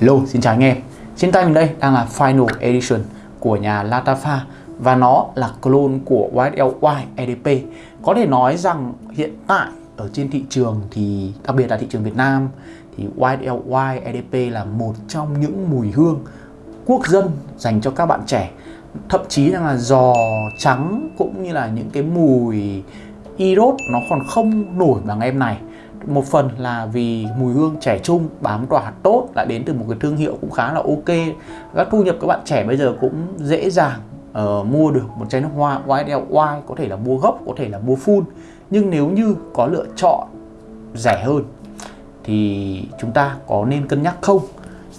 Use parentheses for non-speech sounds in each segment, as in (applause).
Hello, xin chào anh em. Trên tay mình đây đang là Final Edition của nhà Latafa Và nó là clone của YLY EDP Có thể nói rằng hiện tại ở trên thị trường thì đặc biệt là thị trường Việt Nam thì YLY EDP là một trong những mùi hương quốc dân dành cho các bạn trẻ. Thậm chí là giò trắng cũng như là những cái mùi Irot nó còn không nổi bằng em này một phần là vì mùi hương trẻ trung bám tỏa tốt lại đến từ một cái thương hiệu cũng khá là ok. Các thu nhập các bạn trẻ bây giờ cũng dễ dàng uh, mua được một chai nước hoa YDLY có thể là mua gốc có thể là mua full. Nhưng nếu như có lựa chọn rẻ hơn thì chúng ta có nên cân nhắc không?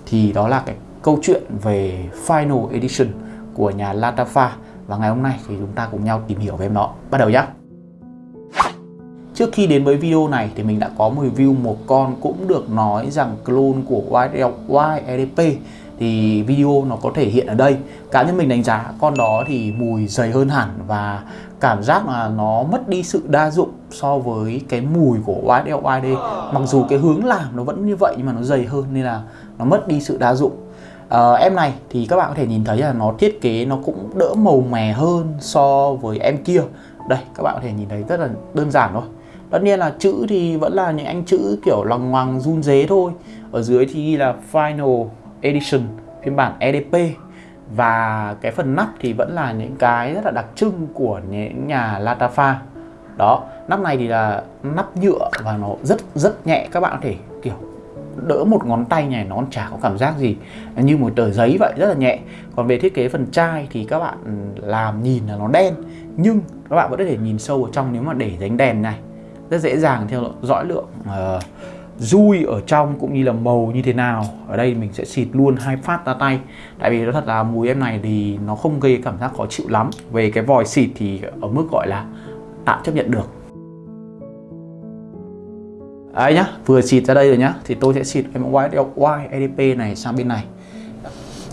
Thì đó là cái câu chuyện về Final Edition của nhà Latafa. Và ngày hôm nay thì chúng ta cùng nhau tìm hiểu về em nó. Bắt đầu nhé Trước khi đến với video này thì mình đã có một review một con cũng được nói rằng clone của YLY thì video nó có thể hiện ở đây. Cá nhân mình đánh giá con đó thì mùi dày hơn hẳn và cảm giác là nó mất đi sự đa dụng so với cái mùi của YLYD mặc dù cái hướng làm nó vẫn như vậy nhưng mà nó dày hơn nên là nó mất đi sự đa dụng. À, em này thì các bạn có thể nhìn thấy là nó thiết kế nó cũng đỡ màu mè hơn so với em kia. Đây các bạn có thể nhìn thấy rất là đơn giản thôi tất nhiên là chữ thì vẫn là những anh chữ kiểu lòng ngoằng, run dế thôi. Ở dưới thì ghi là Final Edition, phiên bản EDP và cái phần nắp thì vẫn là những cái rất là đặc trưng của những nhà Latafa. Đó, nắp này thì là nắp nhựa và nó rất rất nhẹ, các bạn có thể kiểu đỡ một ngón tay này nó chả có cảm giác gì. Như một tờ giấy vậy, rất là nhẹ. Còn về thiết kế phần chai thì các bạn làm nhìn là nó đen, nhưng các bạn vẫn có thể nhìn sâu ở trong nếu mà để dánh đèn này rất dễ dàng theo dõi lượng uh, dui ở trong cũng như là màu như thế nào. Ở đây mình sẽ xịt luôn hai phát ra tay. Tại vì nó thật là mùi em này thì nó không gây cảm giác khó chịu lắm. Về cái vòi xịt thì ở mức gọi là tạm chấp nhận được. Đấy nhá, vừa xịt ra đây rồi nhá Thì tôi sẽ xịt em white adp này sang bên này.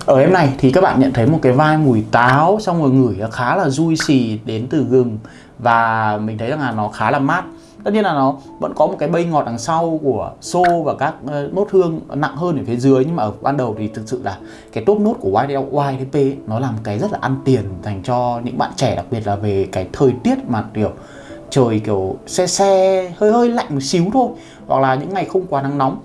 Ở em này thì các bạn nhận thấy một cái vai mùi táo Xong rồi ngửi khá là juicy đến từ gừng. Và mình thấy rằng là nó khá là mát tất nhiên là nó vẫn có một cái bay ngọt đằng sau của xô và các ờ, nốt hương nặng hơn ở phía dưới. Nhưng mà ở ban đầu thì thực sự là cái top nốt của YDP nó làm cái rất là ăn tiền dành cho những bạn trẻ, đặc biệt là về cái thời tiết mà, kiểu, trời kiểu xe xe hơi hơi lạnh một xíu thôi. Hoặc là những ngày không quá nắng nóng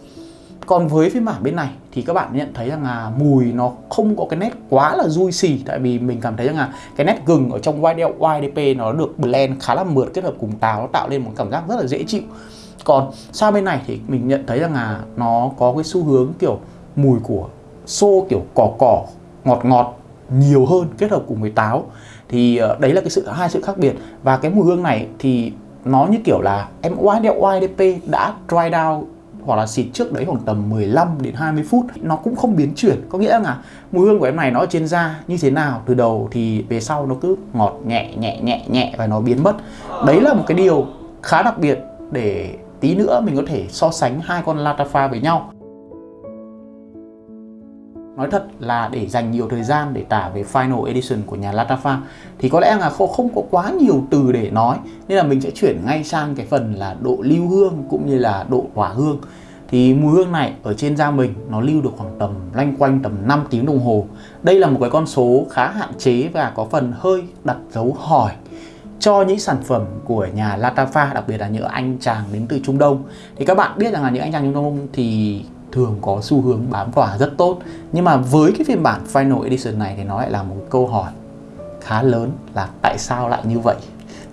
còn với phiên bản bên này thì các bạn nhận thấy rằng là mùi nó không có cái nét quá là juicy tại vì mình cảm thấy rằng là cái nét gừng ở trong YDP nó được blend khá là mượt, kết hợp cùng táo, nó tạo lên một cảm giác rất là dễ chịu. Còn sang bên này thì mình nhận thấy rằng là nó có cái xu hướng kiểu mùi của xô kiểu cỏ cỏ, ngọt ngọt, nhiều hơn, kết hợp cùng với táo. Thì ờ, đấy là cái sự, hai sự khác biệt. Và cái mùi hương này thì nó như kiểu là em YDP đã dry down hoặc là xịt trước đấy khoảng tầm 15 đến 20 phút, nó cũng không biến chuyển. Có nghĩa là mùi hương của em này nó ở trên da như thế nào, từ đầu thì về sau nó cứ ngọt nhẹ nhẹ nhẹ nhẹ và nó biến mất. Đấy là một cái điều khá đặc biệt để tí nữa mình có thể so sánh hai con Latafa với nhau. Nói thật là để dành nhiều thời gian để tả về Final Edition của nhà Latafa thì có lẽ là không, không có quá nhiều từ để nói nên là mình sẽ chuyển ngay sang cái phần là độ lưu hương cũng như là độ hỏa hương. Thì mùi hương này ở trên da mình nó lưu được khoảng tầm lanh quanh tầm 5 tiếng đồng hồ. Đây là một cái con số khá hạn chế và có phần hơi đặt dấu hỏi cho những sản phẩm của nhà Latafa đặc biệt là những anh chàng đến từ Trung Đông. Thì các bạn biết rằng là những anh chàng Trung Đông thì thường có xu hướng bám tỏa rất tốt. Nhưng mà với cái phiên bản Final Edition này thì nó lại là một câu hỏi khá lớn là tại sao lại như vậy?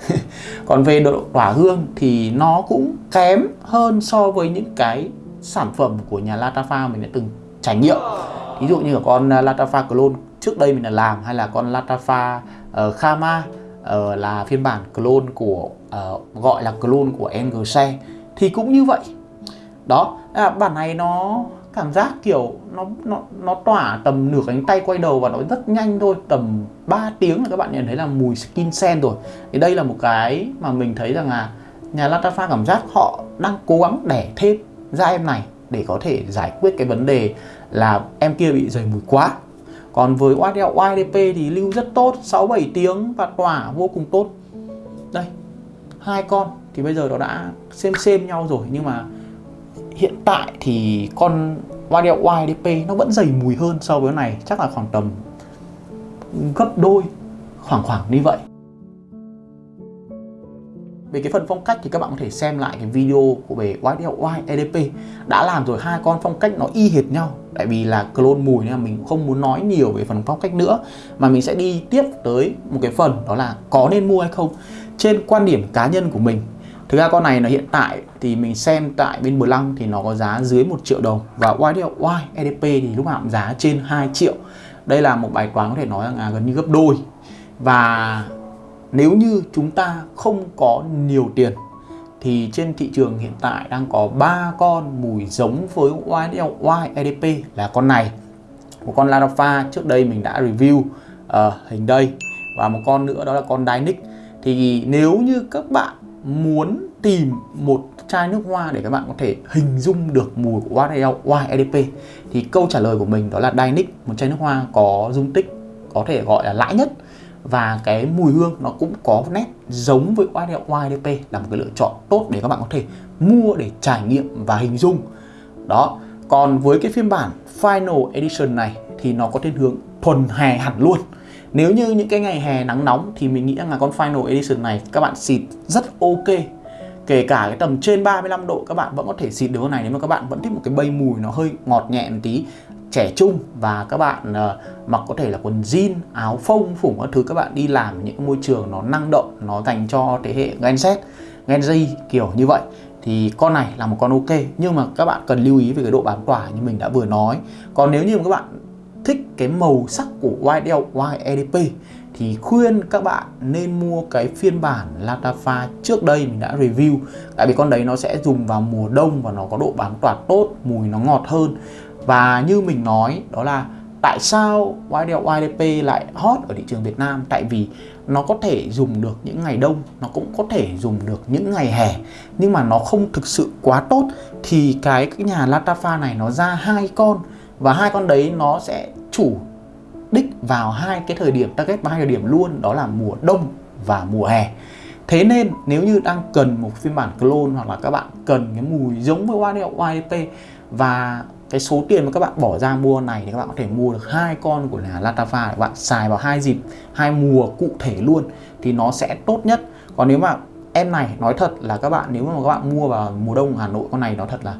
(laughs) Còn về độ tỏa hương thì nó cũng kém hơn so với những cái sản phẩm của nhà Latafa mình đã từng trải nghiệm. Ví dụ như là con à, Latafa Clone trước đây mình đã làm hay là con Latafa uh, Khama uh, là phiên bản clone của uh, gọi là clone của NGC thì cũng như vậy đó. À, bản này nó cảm giác kiểu nó nó nó tỏa tầm nửa cánh tay quay đầu và nó rất nhanh thôi tầm 3 tiếng là các bạn nhận thấy là mùi skin sen rồi. Thì đây là một cái mà mình thấy rằng là nhà Latafa cảm giác họ đang cố gắng đẻ thêm ra em này để có thể giải quyết cái vấn đề là em kia bị dày mùi quá. Còn với YDP thì lưu rất tốt 6-7 tiếng và tỏa vô cùng tốt. Đây hai con thì bây giờ nó đã xem xem nhau rồi nhưng mà hiện tại thì con YDL YDP nó vẫn dày mùi hơn so với này, chắc là khoảng tầm gấp đôi, khoảng khoảng như vậy. Về cái phần phong cách thì các bạn có thể xem lại cái video của về YDLY EDP đã làm rồi, hai con phong cách nó y hệt nhau. Tại vì là clone mùi nên là mình không muốn nói nhiều về phần phong cách nữa. Mà mình sẽ đi tiếp tới một cái phần, đó là có nên mua hay không. Trên quan điểm cá nhân của mình Thực ra con này là hiện tại thì mình xem tại bên Bờ Lăng thì nó có giá dưới 1 triệu đồng và YDY EDP thì lúc nào cũng giá trên 2 triệu. Đây là một bài toán có thể nói là gần như gấp đôi. Và nếu như chúng ta không có nhiều tiền thì trên thị trường hiện tại đang có ba con mùi giống với YDY EDP là con này một con Larafa trước đây mình đã review uh, hình đây và một con nữa đó là con Dynic thì nếu như các bạn muốn tìm một chai nước hoa để các bạn có thể hình dung được mùi của YDLY thì câu trả lời của mình đó là Dynic một chai nước hoa có dung tích có thể gọi là lãi nhất. Và cái mùi hương nó cũng có nét giống với YDP là một cái lựa chọn tốt để các bạn có thể mua để trải nghiệm và hình dung. Đó, còn với cái phiên bản Final Edition này thì nó có thiên hướng thuần hè hẳn luôn nếu như những cái ngày hè nắng nóng thì mình nghĩ là con Final Edition này các bạn xịt rất ok. Kể cả cái tầm trên 35 độ các bạn vẫn có thể xịt được con này nếu mà các bạn vẫn thích một cái bay mùi nó hơi ngọt nhẹ một tí trẻ trung và các bạn uh, mặc có thể là quần jean, áo phông, phủng các thứ các bạn đi làm những môi trường nó năng động, nó dành cho thế hệ Gen Z, Gen Z kiểu như vậy thì con này là một con ok. Nhưng mà các bạn cần lưu ý về cái độ bám tỏa như mình đã vừa nói. Còn nếu như mà các bạn thích cái màu sắc của YDL YEDP thì khuyên các bạn nên mua cái phiên bản Latafa trước đây mình đã review. Tại vì con đấy nó sẽ dùng vào mùa đông và nó có độ bám tỏa tốt mùi nó ngọt hơn. Và như mình nói đó là tại sao YDL YDP lại hot ở thị trường Việt Nam? Tại vì nó có thể dùng được những ngày đông nó cũng có thể dùng được những ngày hè. Nhưng mà nó không thực sự quá tốt thì cái, cái nhà Latafa này nó ra hai con. Và hai con đấy nó sẽ chủ đích vào hai cái thời điểm target ba thời điểm luôn, đó là mùa đông và mùa hè. Thế nên nếu như đang cần một phiên bản clone hoặc là các bạn cần cái mùi giống với YDL YDP và cái số tiền mà các bạn bỏ ra mua này thì các bạn có thể mua được hai con của là Latafa để bạn xài vào hai dịp, hai mùa cụ thể luôn thì nó sẽ tốt nhất. Còn nếu mà em này, nói thật là các bạn, nếu mà các bạn mua vào mùa đông Hà Nội con này, nó thật là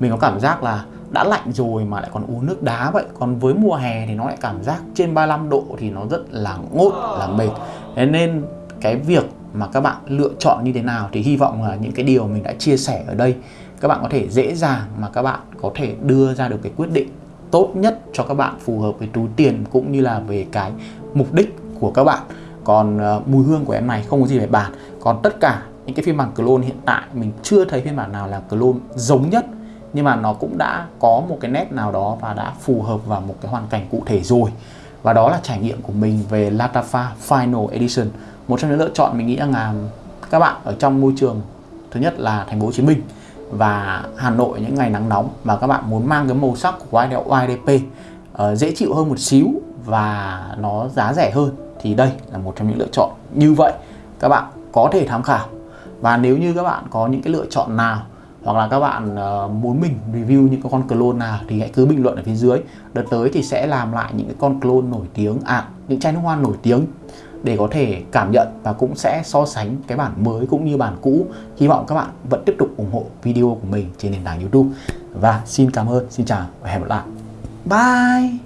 mình có cảm giác là đã lạnh rồi mà lại còn uống nước đá vậy. Còn với mùa hè thì nó lại cảm giác trên 35 độ thì nó rất là ngốt là mệt. Thế nên cái việc mà các bạn lựa chọn như thế nào thì hy vọng là những cái điều mình đã chia sẻ ở đây các bạn có thể dễ dàng mà các bạn có thể đưa ra được cái quyết định tốt nhất cho các bạn phù hợp với túi tiền cũng như là về cái mục đích của các bạn. Còn uh, mùi hương của em này không có gì phải bàn. Còn tất cả những cái phiên bản clone hiện tại mình chưa thấy phiên bản nào là clone giống nhất nhưng mà nó cũng đã có một cái nét nào đó và đã phù hợp vào một cái hoàn cảnh cụ thể rồi. Và đó là trải nghiệm của mình về Latafa Final Edition một trong những lựa chọn mình nghĩ là các bạn ở trong môi trường thứ nhất là thành phố Hồ Chí Minh và Hà Nội những ngày nắng nóng mà các bạn muốn mang cái màu sắc của YDP uh, ờ, dễ chịu hơn một xíu và nó giá rẻ hơn thì đây là một trong những lựa chọn. Như vậy các bạn có thể tham khảo. Và nếu như các bạn có những cái lựa chọn nào hoặc là các bạn ờ, muốn mình review những cái con clone nào thì hãy cứ bình luận ở phía dưới. Đợt tới thì sẽ làm lại những cái con clone nổi tiếng à những chai nước hoa nổi tiếng để có thể cảm nhận và cũng sẽ so sánh cái bản mới cũng như bản cũ. Hy vọng các bạn vẫn tiếp tục ủng hộ video của mình trên nền tảng youtube. Và xin cảm ơn, xin chào và hẹn gặp lại. Bye!